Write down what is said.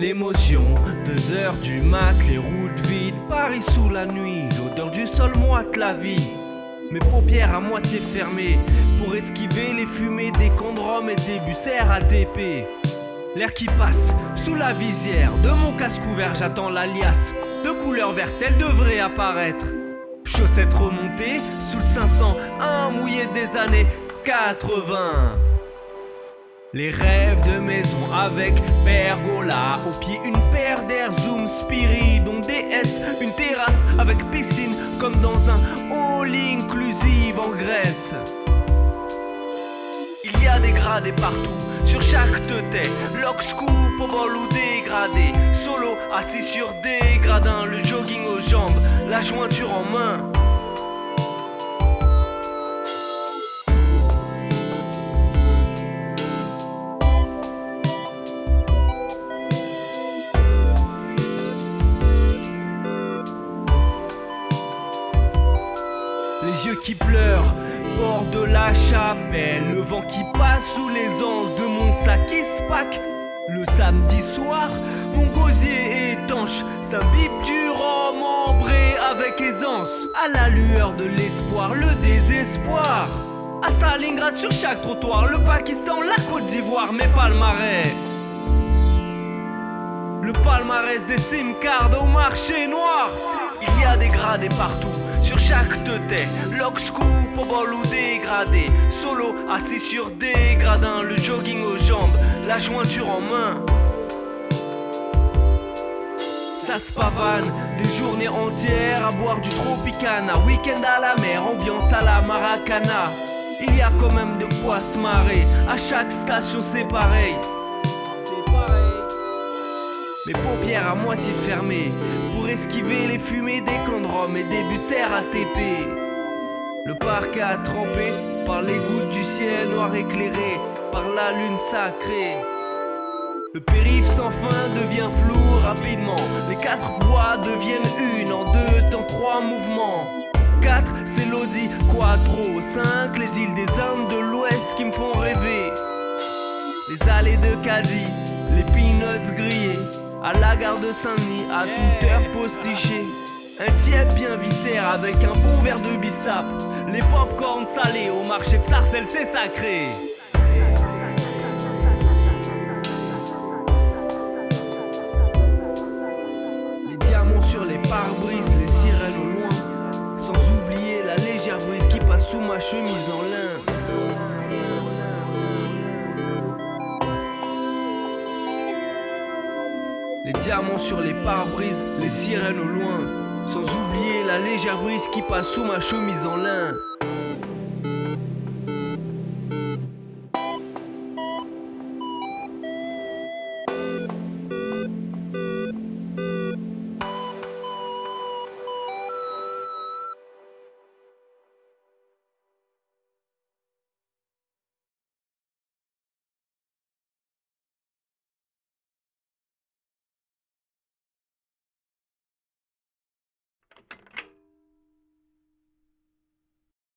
d'émotion. Deux heures du mat, les routes vides, Paris sous la nuit, l'odeur du sol moite la vie. Mes paupières à moitié fermées pour esquiver les fumées des condromes et des bus RATP. L'air qui passe sous la visière de mon casque ouvert, j'attends l'alias. De couleur verte, elle devrait apparaître. Chaussettes remontées sous le 500, un mouillé des années 80. Les rêves de maison avec pergola. Au pied une paire d'air Zoom Spirit Dont DS, une terrasse avec piscine Comme dans un all inclusive en Grèce. Il y a des gradés partout Sur chaque teuté Lock, scoop, bol ou dégradé. Solo, assis sur des gradins Le jogging aux jambes La jointure en main les yeux qui pleurent, bord de la chapelle, le vent qui passe sous les anses de mon sac qui spack. Le samedi soir, mon gosier étanche s'imbibe du rhum ambré avec aisance. À la lueur de l'espoir, le désespoir. À Stalingrad sur chaque trottoir, le Pakistan, la Côte d'Ivoire, mes palmarès. Le palmarès des simcards au marché noir. Gradés partout, sur chaque teuté Lock, scoop, bol ou dégradé. Solo, assis sur des gradins Le jogging aux jambes, la jointure en main. Ça se pavane, des journées entières à boire du Tropicana. Week-end à la mer, ambiance à la Maracana. Il y a quand même de quoi se marrer, à chaque station c'est pareil. Mes paupières à moitié fermées esquiver les fumées des condromes et des bus RATP. Le parc a trempé par les gouttes du ciel noir éclairé par la lune sacrée. Le périph' sans fin devient flou rapidement. Les quatre voies deviennent une en deux temps trois mouvements. 4 c'est l'Audi Quattro 5 les îles des Indes de l'Ouest qui me font rêver Les allées de Caddy, les peanuts grillés à la gare de Saint-Denis, à toute heure postiché. Un tiède bien viscère avec un bon verre de bissap. Les pop-corn salés au marché de Sarcelles, c'est sacré. Les diamants sur les pare-brises, les sirènes au loin. Sans oublier la légère brise qui passe sous ma chemise en lin. Les diamants sur les pare-brises, les sirènes au loin. Sans oublier la légère brise qui passe sous ma chemise en lin.